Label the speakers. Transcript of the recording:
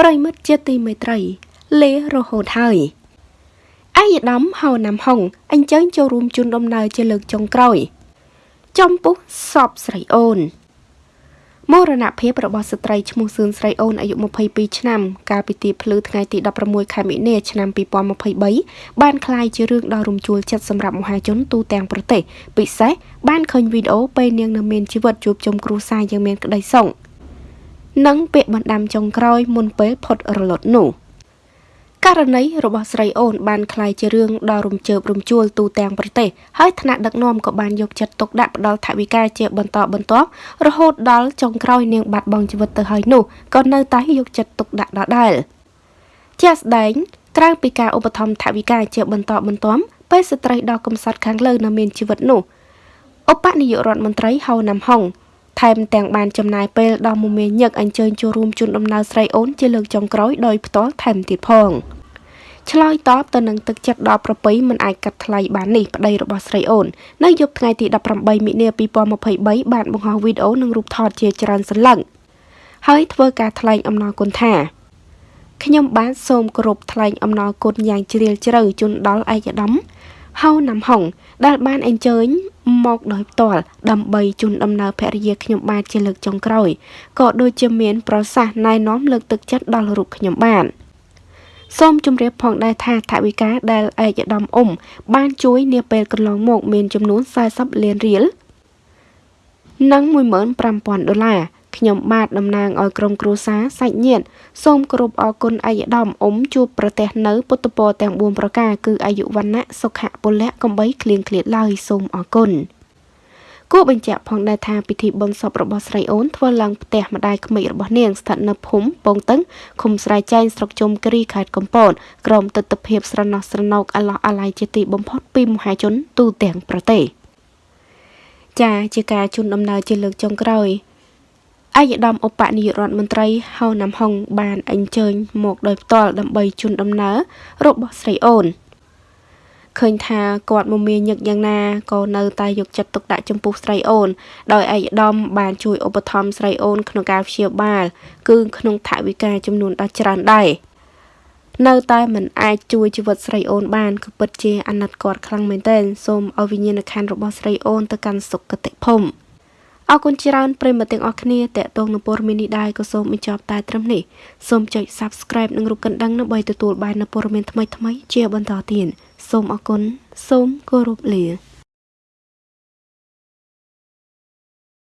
Speaker 1: ប្រិមិត្តជាទីមេត្រីលេរហូតហើយអាយដាមហៅណាំហុងអញ្ជើញចូលរួមជូនដំណើរជាលើកចុងក្រោយចំពុះសពស្រីអូនមរណភាពរបស់ស្ត្រីឈ្មោះសឿនស្រីអូនអាយុ22ឆ្នាំកាលពីទីភ្លឺថ្ងៃទី16ខែមិនិនាឆ្នាំ2023បានក្លាយជារឿងដ៏រំជួលចិត្តសម្រាប់មហាជនទូទាំងប្រទេសពិសេសបានឃើញវីដេអូពេលនាងនៅមានជីវិតជួបជុំគ្រួសារយ៉ាងមានក្តីសុខ និងពាក្យបណ្ដាំចុងក្រោយមុនពេលផុតរលត់នោះករណីរបស់ស្រីអូនបានคล้ายជារឿងដ៏រំជើបរំជួលទូទាំងប្រទេសហើយថ្នាក់ដឹកនាំក៏បានយកចិត្តទុកដាក់ផ្ដល់ថវិកាជាបន្តបន្ទាប់រហូតដល់ចុងក្រោយនាងបាត់បង់ជីវិតទៅហើយនោះក៏នៅតែយកចិត្តទុកដាក់ដដែលជាក់ស្ដែងក្រៅពីការឧបត្ថម្ភថវិកាជាបន្តបន្ទាប់ពេលស្ត្រីដ៏កំសត់ខាងលើនៅមានជីវិតនោះឧបនាយករដ្ឋមន្ត្រីហៅណាំហុងថែ មទាំងបានចំណាយពេលដល់មុំមាញឹកអញ្ជើញចូលរួមជូនដំណើរស្រីអូនជាលើកចុងក្រោយដោយផ្ទាល់ថែមទៀតផងឆ្លើយតបទៅនឹងទឹកចិត្តដល់ប្រពៃមិនអាចកាត់ថ្លៃបាននេះប្តីរបស់ស្រីអូននៅយប់ថ្ងៃទី18មិនិនា2023បានបង្ហោះវីដេអូនិងរូបថតជាច្រើនសន្លឹកហើយធ្វើការថ្លែងអំណរគុណថាខ្ញុំបានសូមគោរពថ្លែងអំណរគុណយ៉ាងជ្រាលជ្រៅជូនដល់ឯកឧត្តម ហៅណាំហុងដែលបានអញ្ជើញមកដោយផ្ទាល់ដើម្បីជូនដំណើរភរិយាខ្ញុំបាទជាលើកចុងក្រោយក៏ដូចជាមាន ប្រសាសន៍ណែនាំលើកទឹកចិត្តដល់រូបខ្ញុំបាទសូមជម្រាបផងដែរថាថវិកាដែលឯកឧត្តមអ៊ុំបានជួយនាពេលកន្លងមក មានចំនួន40លានរៀលនិង15000ដុល្លារ ខ្ញុំបាទតំណាងឲ្យក្រុមគ្រួសារសាច់ញាតិសូមគោរពអរគុណឯកឧត្តមអ៊ុំជួបប្រទេសនៅពុទ្ធពរទាំង4ប្រការគឺអាយុវណ្ណៈសុខៈពលៈកំបីគ្លៀងគ្លាតឡើយសូមអរគុណគួរបញ្ជាក់ផងដែរថាពិធីបុណ្យសពរបស់ស្រីអូនធ្វើឡើងផ្ទះម្ដាយក្មេករបស់នាងស្ថិតនៅភូមិពងតឹងឃុំស្រែចែងស្រុកជុំគ្រីខេត្តកំពតក្រោមទស្សនភាពស្រណោះស្រណោកអឡោះអាល័យជាទីបំផុតពីមហាជនទូទាំងប្រទេសចាជាការជូនដំណើរជាលើកចុងក្រោយ ឯកឧត្តមឧបនាយករដ្ឋមន្ត្រីហៅណាំហុងបានអញ្ជើញមកដោយផ្ទាល់ដើម្បីជូនដំណើររបស់ស្រីអូនឃើញថាគាត់មមាញឹកយ៉ាងណាក៏នៅតែយកចិត្តទុកដាក់ចំពោះស្រីអូន ដោយឯកឧត្តមបានជួយឧបត្ថម្ភស្រីអូនក្នុងការព្យាបាល គឺក្នុងថវិកាចំនួនដ៏ច្រើនដែរនៅតែមិនអាចជួយជីវិតស្រីអូនបានគឺពិតជាអាណិតគាត់ខ្លាំងមែនទែនសូមឲ្យវិញ្ញាណក្ខន្ធរបស់ស្រីអូនទៅកាន់សុគតិភូមិ អរគុណច្រើនប្រិយមិត្តទាំងអស់គ្នាតេតងនឹងព័ត៌មាននេះដែរក៏សូមបញ្ចប់តែត្រឹមនេះសូមចុច Subscribe និងរូបកណ្ដឹងដើម្បីទទួលបាននូវព័ត៌មានថ្មីៗជាបន្តទៀតសូមអរគុណសូមគោរពលា